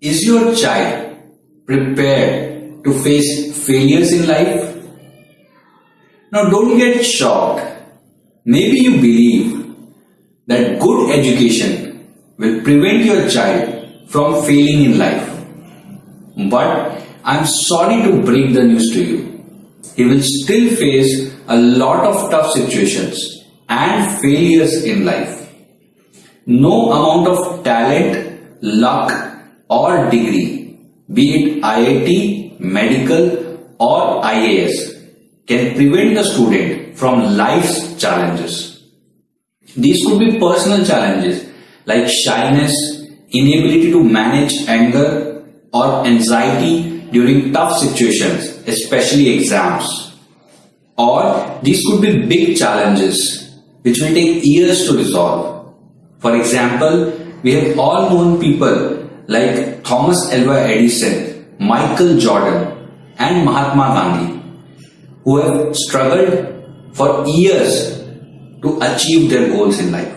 Is your child prepared to face failures in life? Now don't get shocked. Maybe you believe that good education will prevent your child from failing in life. But I'm sorry to break the news to you. He will still face a lot of tough situations and failures in life. No amount of talent, luck, or degree, be it IIT, medical, or IAS, can prevent the student from life's challenges. These could be personal challenges like shyness, inability to manage anger, or anxiety during tough situations, especially exams. Or these could be big challenges which will take years to resolve for example, we have all known people like Thomas Alva Edison, Michael Jordan, and Mahatma Gandhi who have struggled for years to achieve their goals in life.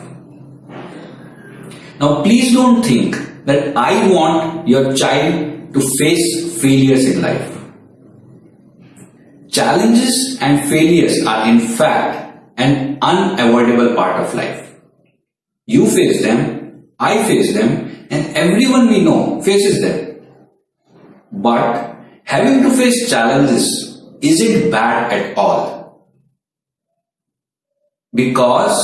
Now, please don't think that I want your child to face failures in life. Challenges and failures are in fact an unavoidable part of life. You face them, I face them, and everyone we know faces them. But having to face challenges isn't bad at all. Because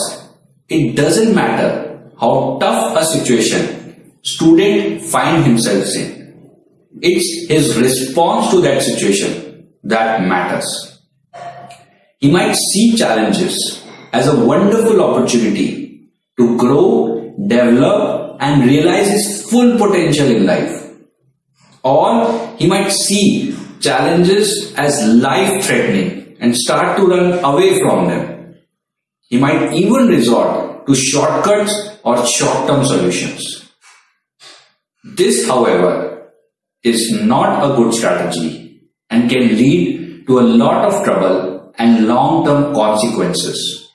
it doesn't matter how tough a situation student find himself in. It's his response to that situation that matters. He might see challenges as a wonderful opportunity to grow, develop and realize his full potential in life. Or he might see challenges as life threatening and start to run away from them. He might even resort to shortcuts or short-term solutions. This, however, is not a good strategy and can lead to a lot of trouble and long-term consequences.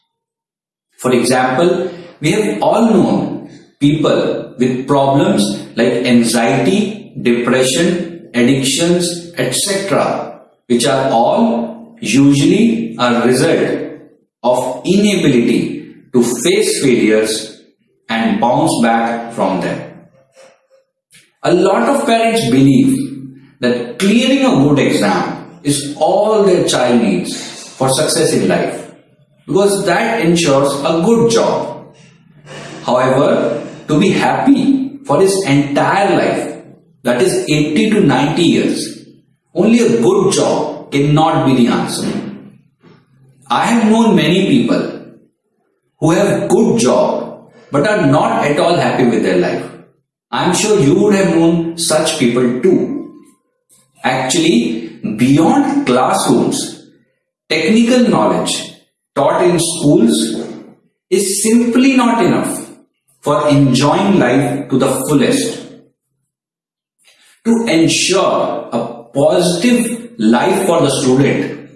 For example, we have all known people with problems like anxiety, depression, addictions, etc., which are all usually a result of inability to face failures and bounce back from them. A lot of parents believe that clearing a good exam is all their child needs for success in life because that ensures a good job However, to be happy for his entire life, that is 80 to 90 years, only a good job cannot be the answer. I have known many people who have good job but are not at all happy with their life. I am sure you would have known such people too. Actually, beyond classrooms, technical knowledge taught in schools is simply not enough for enjoying life to the fullest. To ensure a positive life for the student,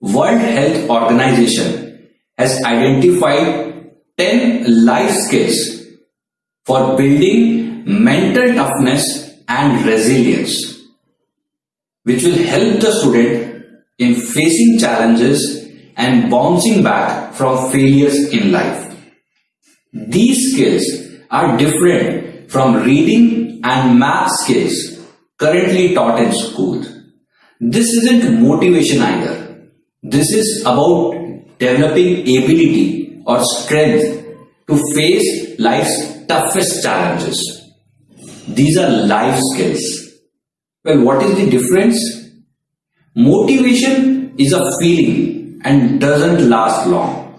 World Health Organization has identified 10 life skills for building mental toughness and resilience, which will help the student in facing challenges and bouncing back from failures in life. These skills are different from reading and math skills currently taught in school. This isn't motivation either. This is about developing ability or strength to face life's toughest challenges. These are life skills. Well, what is the difference? Motivation is a feeling and doesn't last long.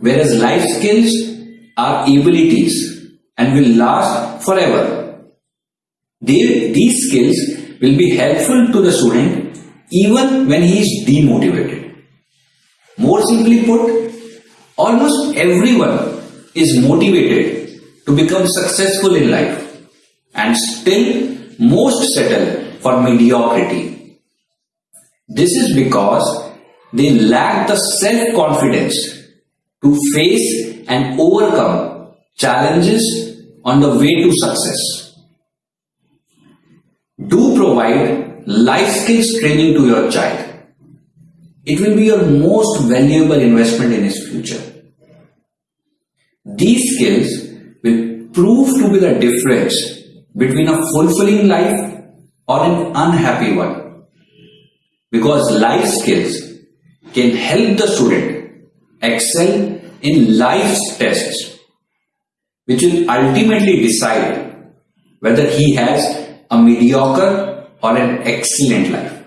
Whereas life skills are abilities and will last forever. These skills will be helpful to the student even when he is demotivated. More simply put, almost everyone is motivated to become successful in life and still most settle for mediocrity. This is because they lack the self-confidence to face and overcome challenges on the way to success. do provide life skills training to your child. It will be your most valuable investment in his future. These skills will prove to be the difference between a fulfilling life or an unhappy one. Because life skills can help the student excel in life's tests, which will ultimately decide whether he has a mediocre or an excellent life.